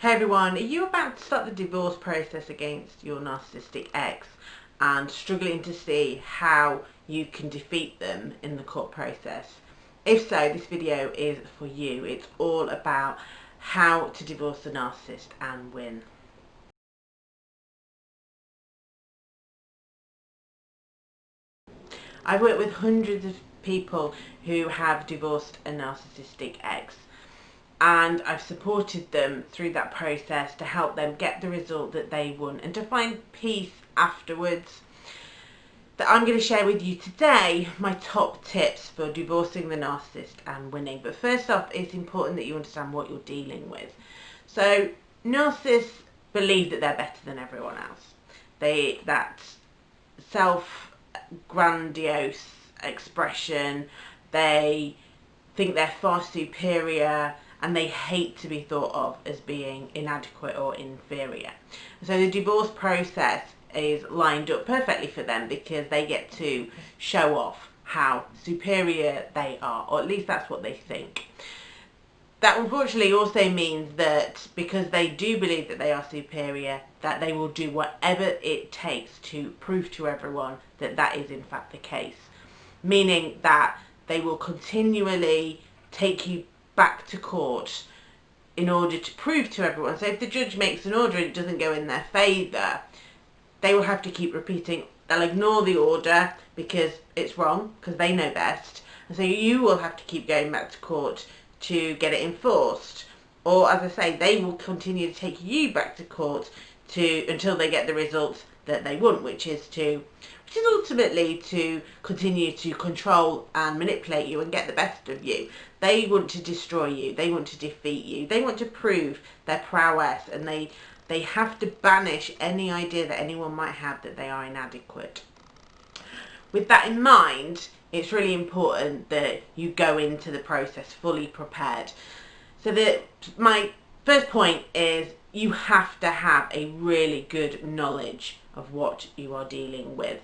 Hey everyone, are you about to start the divorce process against your narcissistic ex and struggling to see how you can defeat them in the court process? If so, this video is for you. It's all about how to divorce the narcissist and win. I've worked with hundreds of people who have divorced a narcissistic ex and I've supported them through that process to help them get the result that they want and to find peace afterwards. That I'm going to share with you today my top tips for divorcing the narcissist and winning. But first off, it's important that you understand what you're dealing with. So, narcissists believe that they're better than everyone else. They that self grandiose expression. They think they're far superior and they hate to be thought of as being inadequate or inferior. So the divorce process is lined up perfectly for them because they get to show off how superior they are, or at least that's what they think. That unfortunately also means that because they do believe that they are superior, that they will do whatever it takes to prove to everyone that that is in fact the case. Meaning that they will continually take you back to court in order to prove to everyone. So if the judge makes an order and it doesn't go in their favour, they will have to keep repeating. They'll ignore the order because it's wrong, because they know best. And so you will have to keep going back to court to get it enforced. Or as I say, they will continue to take you back to court to until they get the results that they want, which is to which is ultimately to continue to control and manipulate you and get the best of you. They want to destroy you. They want to defeat you. They want to prove their prowess and they they have to banish any idea that anyone might have that they are inadequate. With that in mind, it's really important that you go into the process fully prepared. So that my first point is you have to have a really good knowledge of what you are dealing with.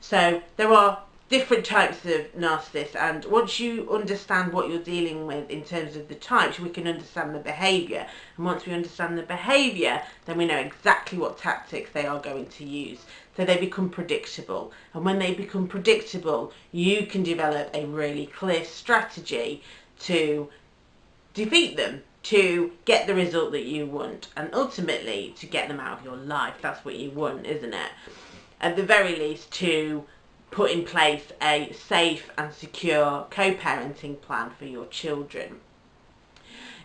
So there are different types of narcissists and once you understand what you're dealing with in terms of the types we can understand the behaviour and once we understand the behaviour then we know exactly what tactics they are going to use. So they become predictable. And when they become predictable you can develop a really clear strategy to defeat them to get the result that you want and ultimately to get them out of your life that's what you want isn't it at the very least to put in place a safe and secure co-parenting plan for your children.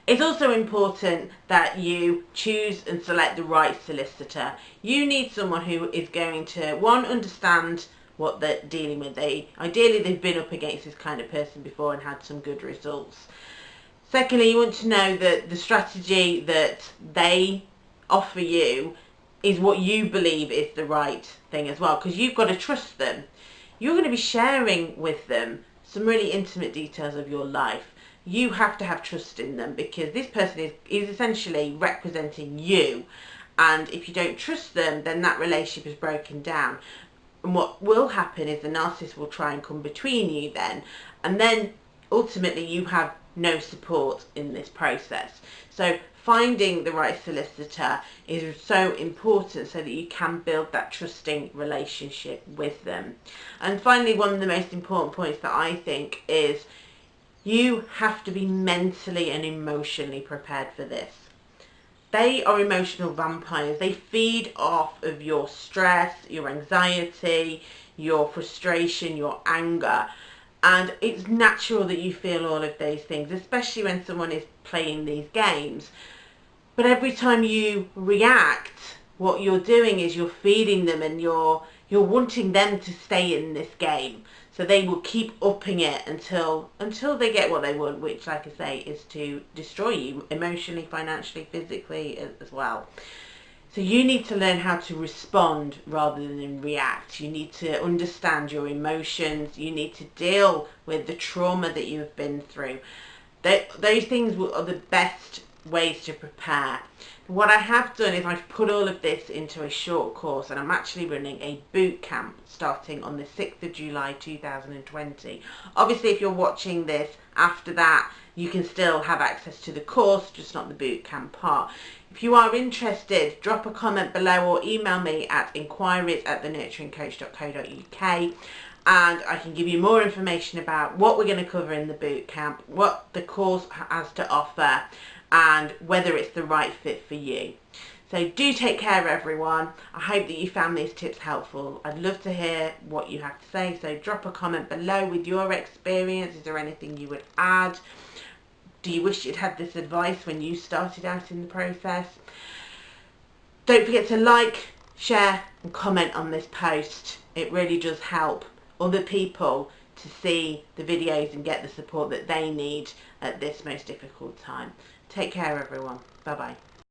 It's also important that you choose and select the right solicitor. You need someone who is going to, one, understand what they're dealing with. They Ideally, they've been up against this kind of person before and had some good results. Secondly, you want to know that the strategy that they offer you is what you believe is the right thing as well because you've got to trust them you're going to be sharing with them some really intimate details of your life. You have to have trust in them because this person is, is essentially representing you. And if you don't trust them, then that relationship is broken down. And what will happen is the narcissist will try and come between you then. And then ultimately you have no support in this process. So finding the right solicitor is so important so that you can build that trusting relationship with them. And finally, one of the most important points that I think is you have to be mentally and emotionally prepared for this. They are emotional vampires. They feed off of your stress, your anxiety, your frustration, your anger and it's natural that you feel all of those things especially when someone is playing these games. But every time you react what you're doing is you're feeding them and you're you're wanting them to stay in this game. So they will keep upping it until until they get what they want which like I say is to destroy you emotionally financially physically as, as well so you need to learn how to respond rather than react. You need to understand your emotions. You need to deal with the trauma that you have been through. those things are the best ways to prepare. What I have done is I've put all of this into a short course and I'm actually running a boot camp starting on the 6th of July 2020. Obviously if you're watching this After that, you can still have access to the course, just not the boot camp part. If you are interested, drop a comment below or email me at inquiries at thenurturingcoach.co.uk and I can give you more information about what we're going to cover in the boot camp, what the course has to offer and whether it's the right fit for you. So do take care everyone. I hope that you found these tips helpful. I'd love to hear what you have to say. So drop a comment below with your experience. Is there anything you would add? Do you wish you'd had this advice when you started out in the process? Don't forget to like, share and comment on this post. It really does help other people to see the videos and get the support that they need at this most difficult time. Take care everyone. Bye bye.